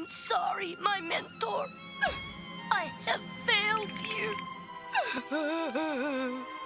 I'm sorry, my mentor. I have failed you.